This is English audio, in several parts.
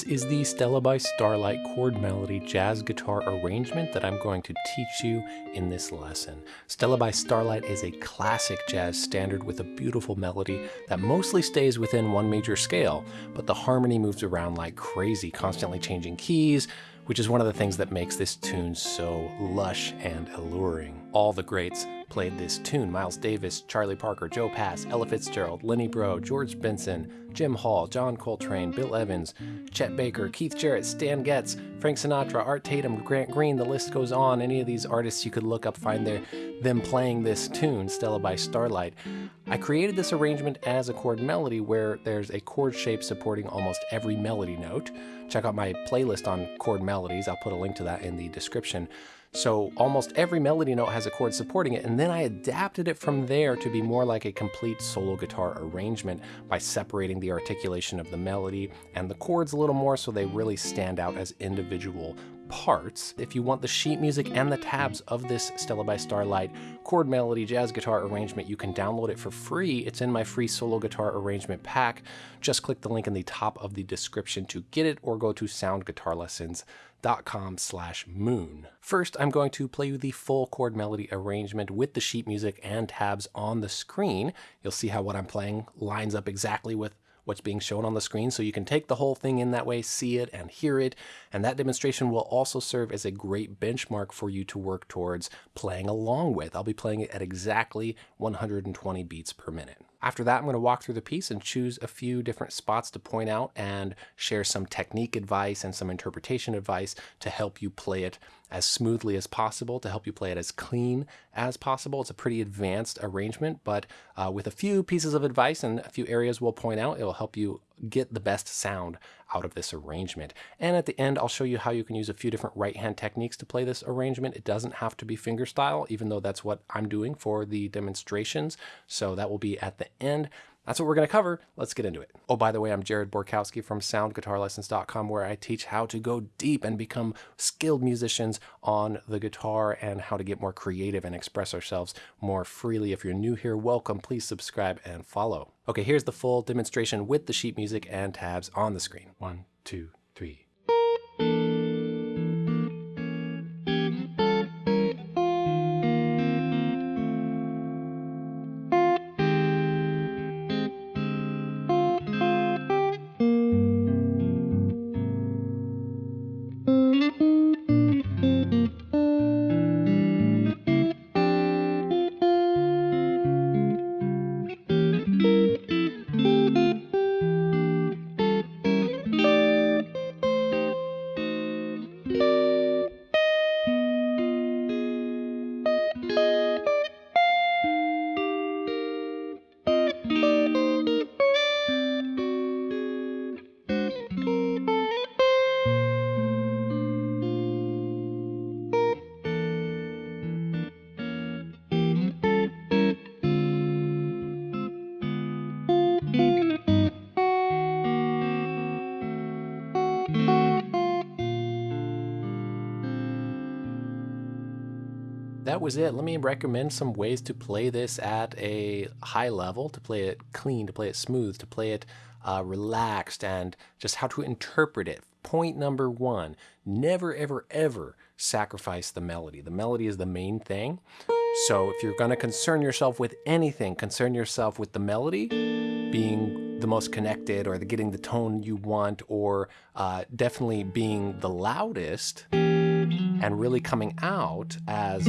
This is the Stella by Starlight chord melody jazz guitar arrangement that I'm going to teach you in this lesson. Stella by Starlight is a classic jazz standard with a beautiful melody that mostly stays within one major scale, but the harmony moves around like crazy, constantly changing keys, which is one of the things that makes this tune so lush and alluring. All the greats played this tune. Miles Davis, Charlie Parker, Joe Pass, Ella Fitzgerald, Lenny Breau, George Benson, Jim Hall, John Coltrane, Bill Evans, Chet Baker, Keith Jarrett, Stan Getz, Frank Sinatra, Art Tatum, Grant Green, the list goes on. Any of these artists you could look up, find their, them playing this tune, Stella by Starlight. I created this arrangement as a chord melody where there's a chord shape supporting almost every melody note. Check out my playlist on chord melodies. I'll put a link to that in the description. So almost every melody note has a chord supporting it, and then I adapted it from there to be more like a complete solo guitar arrangement by separating the articulation of the melody and the chords a little more so they really stand out as individual parts. If you want the sheet music and the tabs of this Stella by Starlight chord melody jazz guitar arrangement, you can download it for free. It's in my free solo guitar arrangement pack. Just click the link in the top of the description to get it or go to soundguitarlessons.com slash moon. First, I'm going to play you the full chord melody arrangement with the sheet music and tabs on the screen. You'll see how what I'm playing lines up exactly with what's being shown on the screen so you can take the whole thing in that way, see it and hear it. And that demonstration will also serve as a great benchmark for you to work towards playing along with. I'll be playing it at exactly 120 beats per minute. After that, I'm going to walk through the piece and choose a few different spots to point out and share some technique advice and some interpretation advice to help you play it as smoothly as possible, to help you play it as clean as possible. It's a pretty advanced arrangement, but uh, with a few pieces of advice and a few areas we'll point out, it will help you get the best sound out of this arrangement. And at the end, I'll show you how you can use a few different right hand techniques to play this arrangement. It doesn't have to be fingerstyle, even though that's what I'm doing for the demonstrations. So that will be at the end. That's what we're going to cover. Let's get into it. Oh, by the way, I'm Jared Borkowski from soundguitarlessons.com where I teach how to go deep and become skilled musicians on the guitar and how to get more creative and express ourselves more freely. If you're new here, welcome. Please subscribe and follow. Okay, here's the full demonstration with the sheet music and tabs on the screen. One, two, three. That was it. Let me recommend some ways to play this at a high level, to play it clean, to play it smooth, to play it uh, relaxed, and just how to interpret it. Point number one, never, ever, ever sacrifice the melody. The melody is the main thing. So if you're going to concern yourself with anything, concern yourself with the melody being the most connected or the getting the tone you want or uh, definitely being the loudest and really coming out as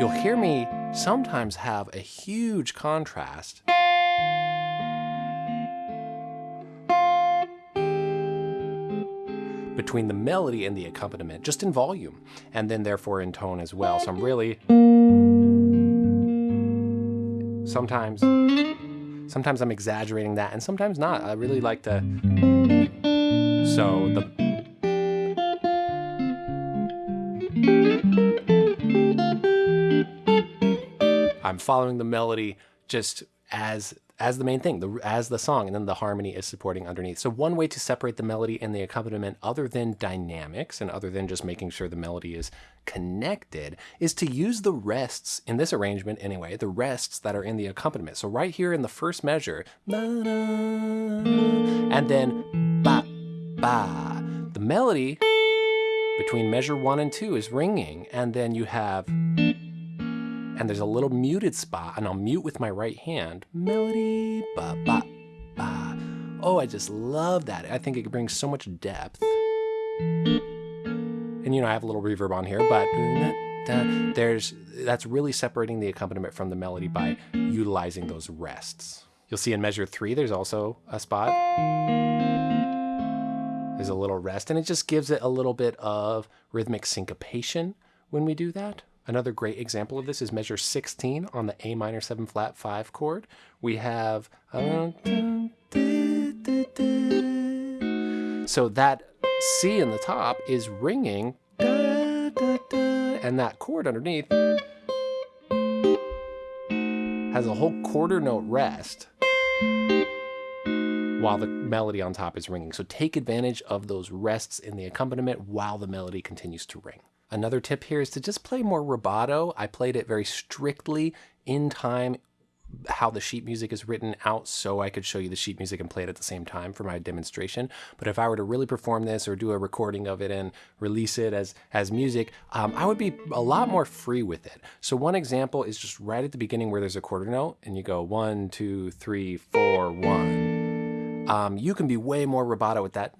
you'll hear me sometimes have a huge contrast between the melody and the accompaniment, just in volume, and then therefore in tone as well. So I'm really sometimes sometimes I'm exaggerating that and sometimes not. I really like to so the I'm following the melody just as as the main thing, the, as the song, and then the harmony is supporting underneath. So one way to separate the melody and the accompaniment other than dynamics and other than just making sure the melody is connected is to use the rests in this arrangement anyway, the rests that are in the accompaniment. So right here in the first measure, and then ba, ba. The melody between measure one and two is ringing, and then you have and there's a little muted spot, and I'll mute with my right hand. Melody, ba, ba, ba. Oh, I just love that. I think it brings so much depth. And you know, I have a little reverb on here, but there's that's really separating the accompaniment from the melody by utilizing those rests. You'll see in measure three, there's also a spot. There's a little rest, and it just gives it a little bit of rhythmic syncopation when we do that. Another great example of this is measure 16 on the A minor 7 flat 5 chord. We have so that C in the top is ringing and that chord underneath has a whole quarter note rest while the melody on top is ringing. So take advantage of those rests in the accompaniment while the melody continues to ring. Another tip here is to just play more rubato. I played it very strictly in time how the sheet music is written out so I could show you the sheet music and play it at the same time for my demonstration. But if I were to really perform this or do a recording of it and release it as, as music, um, I would be a lot more free with it. So one example is just right at the beginning where there's a quarter note and you go one, two, three, four, one. Um, you can be way more rubato with that.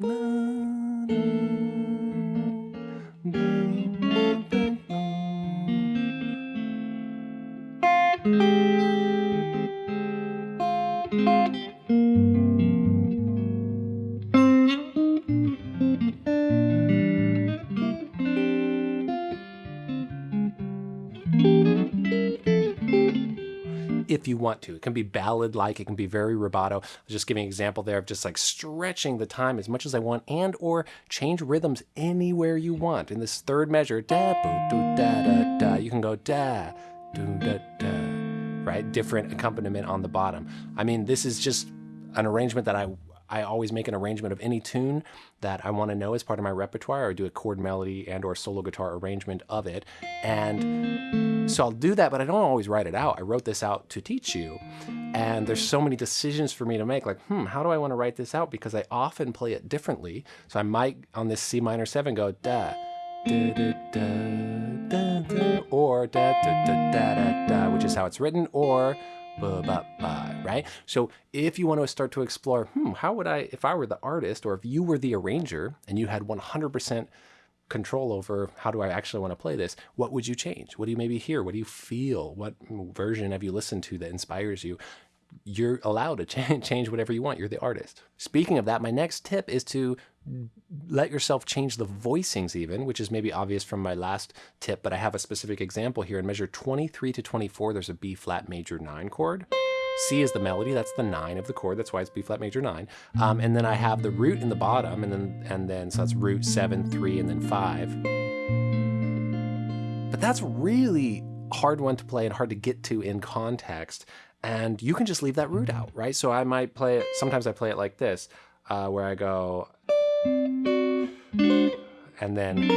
If you want to. It can be ballad-like, it can be very rubato. I was just giving an example there of just like stretching the time as much as I want and or change rhythms anywhere you want. In this third measure, da, boo, do, da, da, da, you can go da, do, da, da, right? Different accompaniment on the bottom. I mean, this is just an arrangement that I I always make an arrangement of any tune that I want to know as part of my repertoire or do a chord melody and or solo guitar arrangement of it. And so I'll do that, but I don't always write it out. I wrote this out to teach you. And there's so many decisions for me to make like, hmm, how do I want to write this out? Because I often play it differently. So I might on this C minor seven go da, da, da, da, da, da or da, da, da, da, da, da, which is how it's written, or ba ba ba, right? So if you want to start to explore, hmm, how would I, if I were the artist or if you were the arranger and you had 100% control over how do I actually want to play this, what would you change? What do you maybe hear? What do you feel? What version have you listened to that inspires you? You're allowed to change whatever you want. You're the artist. Speaking of that, my next tip is to let yourself change the voicings even, which is maybe obvious from my last tip, but I have a specific example here. In measure 23 to 24, there's a B flat major 9 chord. C is the melody, that's the 9 of the chord, that's why it's B flat major 9. Um, and then I have the root in the bottom, and then, and then so that's root 7, 3, and then 5. But that's really hard one to play and hard to get to in context. And you can just leave that root out, right? So I might play it, sometimes I play it like this, uh, where I go, and then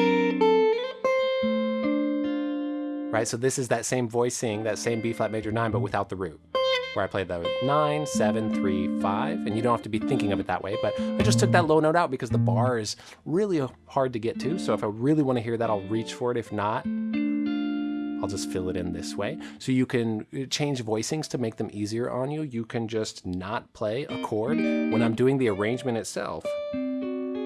right so this is that same voicing that same b flat major 9 but without the root where I played with 9, 7, 3, 5, and you don't have to be thinking of it that way, but I just took that low note out because the bar is really hard to get to, so if I really want to hear that, I'll reach for it. If not, I'll just fill it in this way. So you can uh, change voicings to make them easier on you. You can just not play a chord. When I'm doing the arrangement itself,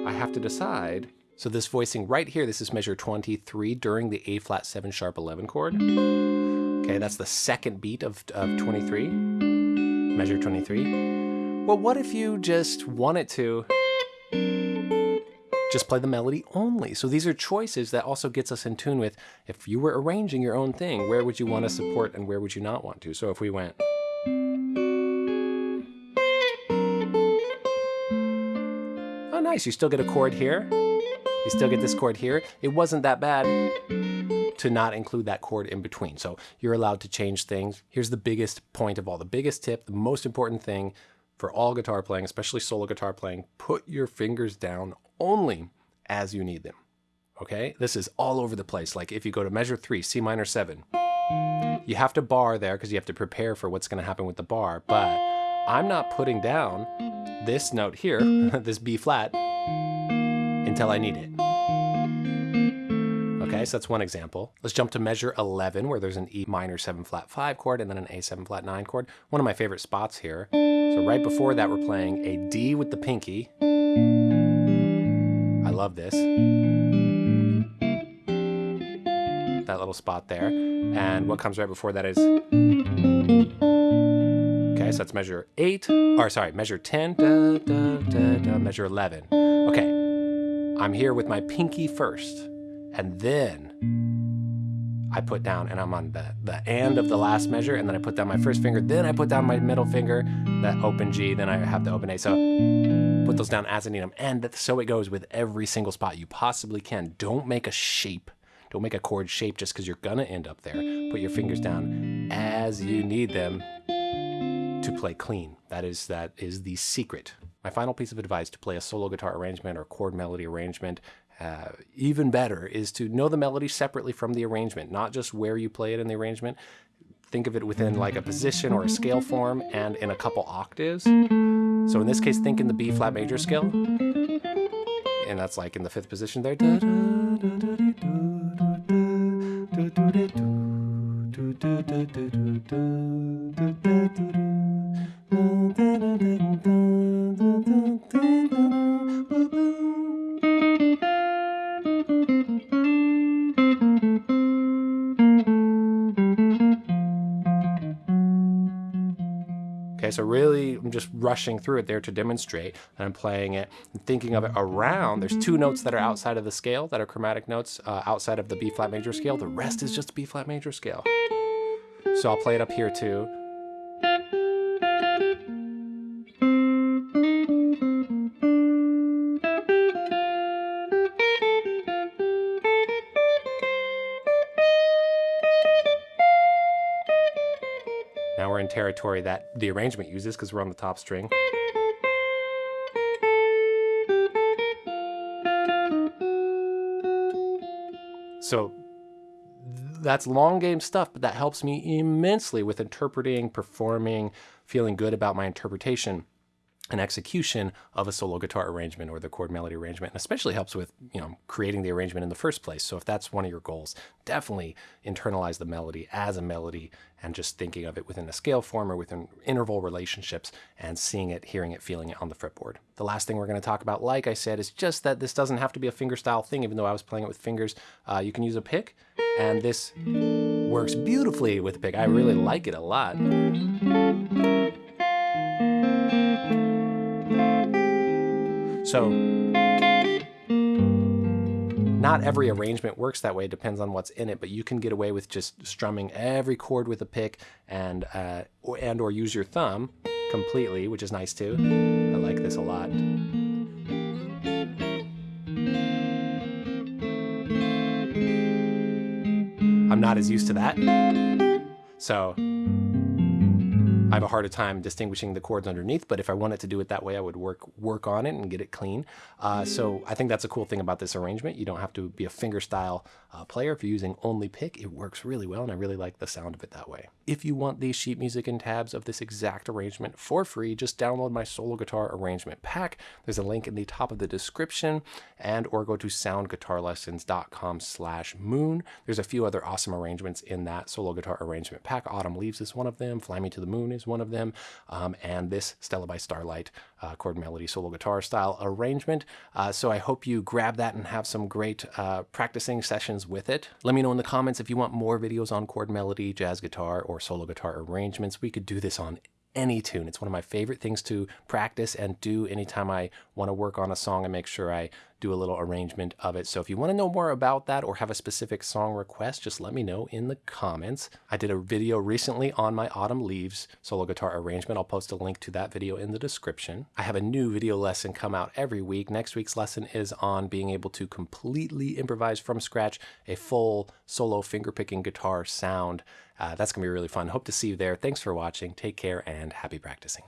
I have to decide. So this voicing right here, this is measure 23 during the A flat 7 sharp 11 chord. Okay, that's the second beat of, of 23, measure 23. Well, what if you just wanted to just play the melody only? So these are choices that also gets us in tune with, if you were arranging your own thing, where would you want to support and where would you not want to? So if we went... Oh, nice. You still get a chord here. You still get this chord here. It wasn't that bad. to not include that chord in between. So you're allowed to change things. Here's the biggest point of all, the biggest tip, the most important thing for all guitar playing, especially solo guitar playing, put your fingers down only as you need them. Okay? This is all over the place. Like if you go to measure three, C minor seven, you have to bar there because you have to prepare for what's going to happen with the bar. But I'm not putting down this note here, mm. this B flat, until I need it. Okay, so that's one example. Let's jump to measure 11 where there's an E minor 7 flat 5 chord and then an A 7 flat 9 chord. One of my favorite spots here. So right before that we're playing a D with the pinky. I love this. That little spot there. And what comes right before that is... Okay, so that's measure 8, or sorry, measure 10, da, da, da, measure 11. Okay, I'm here with my pinky first and then I put down, and I'm on the, the end of the last measure, and then I put down my first finger, then I put down my middle finger, that open G, then I have the open A. So put those down as I need them. And so it goes with every single spot you possibly can. Don't make a shape. Don't make a chord shape just because you're gonna end up there. Put your fingers down as you need them to play clean. That is that is the secret. My final piece of advice to play a solo guitar arrangement or chord melody arrangement uh, even better is to know the melody separately from the arrangement, not just where you play it in the arrangement. Think of it within like a position or a scale form and in a couple octaves. So in this case, think in the B flat major scale. And that's like in the fifth position there. So really I'm just rushing through it there to demonstrate that I'm playing it and thinking of it around. There's two notes that are outside of the scale that are chromatic notes uh, outside of the B flat major scale. The rest is just B flat major scale. So I'll play it up here too. Territory that the arrangement uses because we're on the top string. So that's long game stuff, but that helps me immensely with interpreting, performing, feeling good about my interpretation an execution of a solo guitar arrangement or the chord melody arrangement, and especially helps with you know creating the arrangement in the first place. So if that's one of your goals, definitely internalize the melody as a melody and just thinking of it within a scale form or within interval relationships and seeing it, hearing it, feeling it on the fretboard. The last thing we're going to talk about, like I said, is just that this doesn't have to be a fingerstyle thing, even though I was playing it with fingers. Uh, you can use a pick, and this works beautifully with a pick. I really like it a lot. So not every arrangement works that way. It depends on what's in it, but you can get away with just strumming every chord with a pick and uh, and or use your thumb completely, which is nice too. I like this a lot. I'm not as used to that. So I have a harder time distinguishing the chords underneath, but if I wanted to do it that way, I would work work on it and get it clean. Uh, so I think that's a cool thing about this arrangement. You don't have to be a fingerstyle uh, player. If you're using only pick, it works really well, and I really like the sound of it that way. If you want the sheet music and tabs of this exact arrangement for free, just download my solo guitar arrangement pack. There's a link in the top of the description, and or go to soundguitarlessons.com slash moon. There's a few other awesome arrangements in that solo guitar arrangement pack. Autumn Leaves is one of them. Fly Me to the Moon is one of them. Um, and this Stella by Starlight uh, chord melody solo guitar style arrangement. Uh, so I hope you grab that and have some great uh, practicing sessions with it. Let me know in the comments if you want more videos on chord melody, jazz guitar, or solo guitar arrangements. We could do this on any tune. It's one of my favorite things to practice and do anytime I want to work on a song and make sure I do a little arrangement of it. So if you want to know more about that or have a specific song request, just let me know in the comments. I did a video recently on my Autumn Leaves solo guitar arrangement. I'll post a link to that video in the description. I have a new video lesson come out every week. Next week's lesson is on being able to completely improvise from scratch a full solo fingerpicking guitar sound. Uh, that's going to be really fun. Hope to see you there. Thanks for watching. Take care and happy practicing.